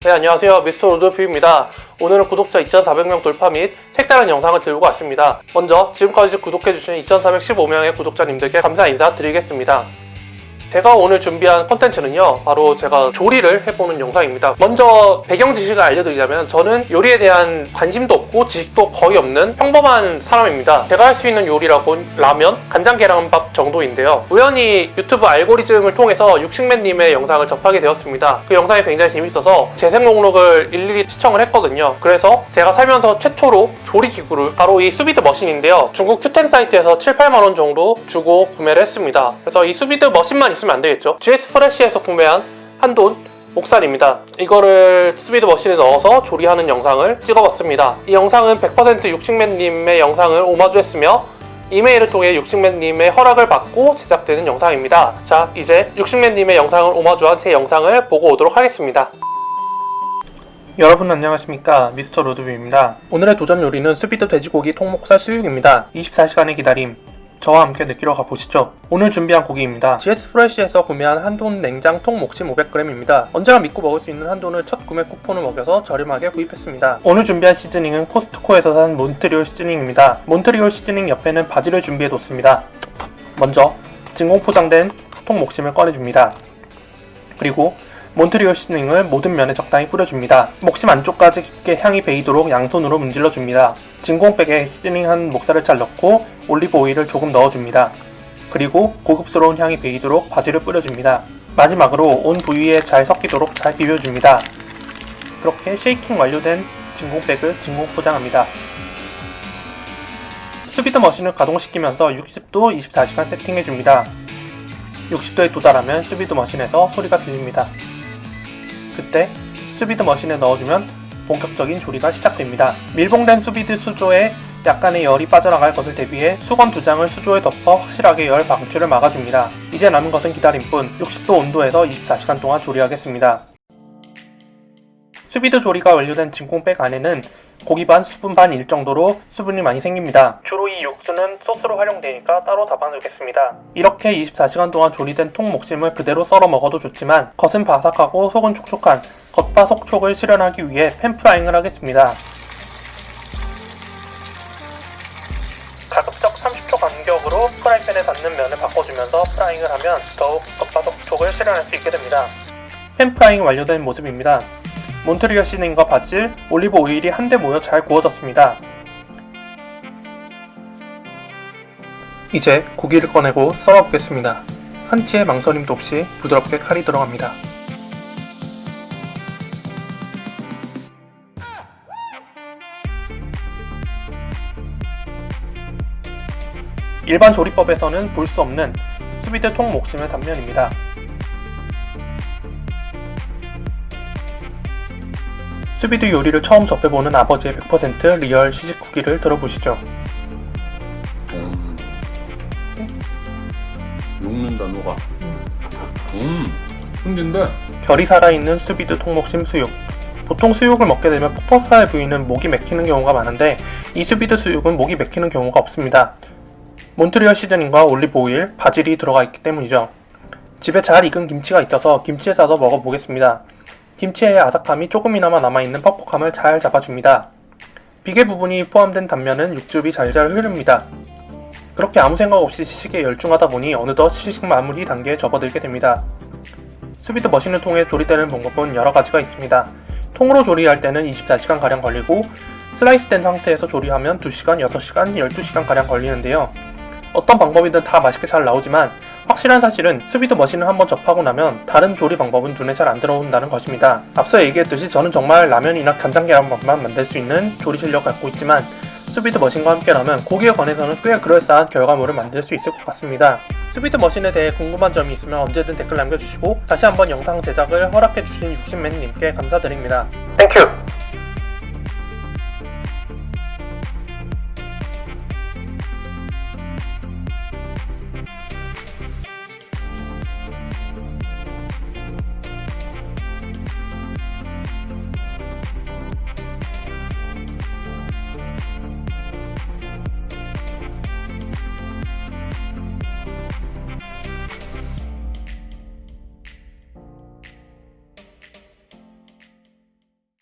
네 안녕하세요. 미스터 로드뷰입니다. 오늘은 구독자 2400명 돌파 및 색다른 영상을 들고 왔습니다. 먼저 지금까지 구독해주신 2415명의 구독자님들께 감사 인사 드리겠습니다 제가 오늘 준비한 컨텐츠는요 바로 제가 조리를 해보는 영상입니다. 먼저 배경 지식을 알려드리자면 저는 요리에 대한 관심도 없고 지식도 거의 없는 평범한 사람입니다. 제가 할 수 있는 요리라곤 라면, 간장 계란밥 정도인데요. 우연히 유튜브 알고리즘을 통해서 육식맨님의 영상을 접하게 되었습니다. 그 영상이 굉장히 재밌어서 재생 목록을 일일이 시청을 했거든요. 그래서 제가 살면서 최초로 조리 기구를 바로 이 수비드 machine인데요. 중국 큐텐 사이트에서 7, 8만원 정도 주고 구매를 했습니다. 그래서 이 수비드 machine만 안 되겠죠 GS 프레시에서 구매한 한돈 목살입니다. 이거를 수비드 machine에 넣어서 조리하는 영상을 찍어봤습니다. 이 영상은 100% 육식맨님의 영상을 오마주했으며 이메일을 통해 육식맨님의 허락을 받고 제작되는 영상입니다. 자, 이제 육식맨님의 영상을 오마주한 제 영상을 보고 오도록 하겠습니다. 여러분 안녕하십니까 미스터 로드뷰입니다. 오늘의 도전 요리는 수비드 돼지고기 통목살 수육입니다. 24시간의 기다림 저와 함께 느끼러 가보시죠. 오늘 준비한 고기입니다. GS 프레시에서 구매한 한돈 냉장 통 목심 500g입니다. 언제나 믿고 먹을 수 있는 한돈을 첫 구매 쿠폰을 먹여서 저렴하게 구입했습니다. 오늘 준비한 시즈닝은 코스트코에서 산 몬트리올 시즈닝입니다. 몬트리올 시즈닝 옆에는 바지를 준비해뒀습니다. 먼저 진공 포장된 통 목심을 꺼내줍니다. 그리고 몬트리올 시즈닝을 모든 면에 적당히 뿌려줍니다. 목심 안쪽까지 깊게 향이 배이도록 양손으로 문질러줍니다. 진공백에 seasoning한 목살을 잘 넣고 올리브 오일을 조금 넣어줍니다. 그리고 고급스러운 향이 배이도록 바질을 뿌려줍니다. 마지막으로 온 부위에 잘 섞이도록 잘 비벼줍니다. 그렇게 shaking 완료된 진공백을 진공 포장합니다. 수비드 machine을 가동시키면서 60도 24시간 세팅해줍니다. 60도에 도달하면 수비드 machine에서 소리가 들립니다. 그때 수비드 머신에 넣어주면 본격적인 조리가 시작됩니다. 밀봉된 수비드 수조에 약간의 열이 빠져나갈 것을 대비해 수건 두 장을 수조에 덮어 확실하게 열 방출을 막아줍니다. 이제 남은 것은 기다림뿐 60도 온도에서 24시간 동안 조리하겠습니다. 수비드 조리가 완료된 진공백 안에는 고기 반, 수분 반 일 정도로 수분이 많이 생깁니다. 주로 이 육수는 소스로 활용되니까 따로 담아두겠습니다. 이렇게 24시간 동안 조리된 통 목심을 그대로 썰어 먹어도 좋지만 겉은 바삭하고 속은 촉촉한 겉바속촉을 실현하기 위해 pan frying을 하겠습니다. 가급적 30초 간격으로 프라이팬에 닿는 면을 바꿔주면서 frying을 하면 더욱 겉바속촉을 실현할 수 있게 됩니다. pan frying 완료된 모습입니다. 몬트리올 seasoning과 바질, 올리브 오일이 한데 모여 잘 구워졌습니다. 이제 고기를 꺼내고 썰어보겠습니다. 한치의 망설임도 없이 부드럽게 칼이 들어갑니다. 일반 조리법에서는 볼 수 없는 수비드 통 목심의 단면입니다. 수비드 요리를 처음 접해보는 아버지의 100% real 시식 후기를 들어보시죠. 음. 녹는다 녹아 음 흥긴데 결이 살아있는 수비드 통목심 수육. 보통 수육을 먹게 되면 포퍼사의 부위는 목이 맥히는 경우가 많은데 이 수비드 수육은 목이 맥히는 경우가 없습니다. 몬트리올 시즈닝과 올리브 오일, 바질이 들어가 있기 때문이죠. 집에 잘 익은 김치가 있어서 김치에 싸서 먹어보겠습니다. 김치의 아삭함이 조금이나마 남아있는 퍽퍽함을 잘 잡아줍니다. 비계 부분이 포함된 단면은 육즙이 잘잘 흐릅니다. 그렇게 아무 생각 없이 시식에 열중하다 보니 어느덧 시식 마무리 단계에 접어들게 됩니다. 수비드 machine을 통해 조리되는 방법은 여러 가지가 있습니다. 통으로 조리할 때는 24시간가량 걸리고 슬라이스된 상태에서 조리하면 2시간, 6시간, 12시간가량 걸리는데요. 어떤 방법이든 다 맛있게 잘 나오지만 확실한 사실은 수비드 machine을 한번 접하고 나면 다른 조리 방법은 눈에 잘 안 들어온다는 것입니다. 앞서 얘기했듯이 저는 정말 라면이나 간장 계란밥만 만들 수 있는 조리 실력을 갖고 있지만 수비드 machine과 함께라면 고기에 관해서는 꽤 그럴싸한 결과물을 만들 수 있을 것 같습니다. 수비드 machine에 대해 궁금한 점이 있으면 언제든 댓글 남겨주시고 다시 한번 영상 제작을 허락해주신 육식맨님께 감사드립니다. Thank you!